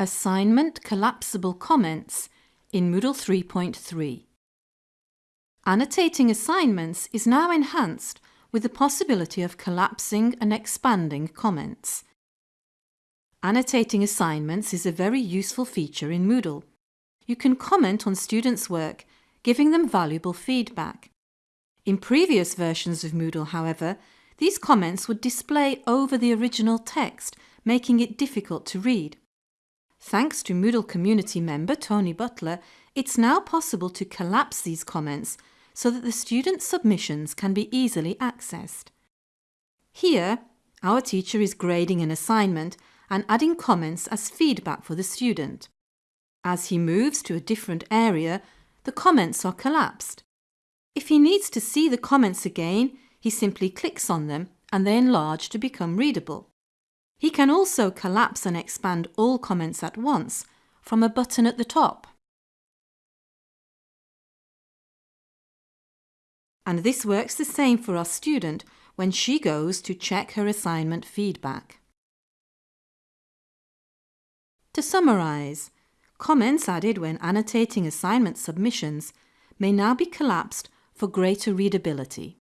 Assignment Collapsible Comments in Moodle 3.3. Annotating assignments is now enhanced with the possibility of collapsing and expanding comments. Annotating assignments is a very useful feature in Moodle. You can comment on students' work, giving them valuable feedback. In previous versions of Moodle, however, these comments would display over the original text, making it difficult to read. Thanks to Moodle community member Tony Butler, it's now possible to collapse these comments so that the student's submissions can be easily accessed. Here, our teacher is grading an assignment and adding comments as feedback for the student. As he moves to a different area, the comments are collapsed. If he needs to see the comments again, he simply clicks on them and they enlarge to become readable. He can also collapse and expand all comments at once from a button at the top. And this works the same for our student when she goes to check her assignment feedback. To summarise, comments added when annotating assignment submissions may now be collapsed for greater readability.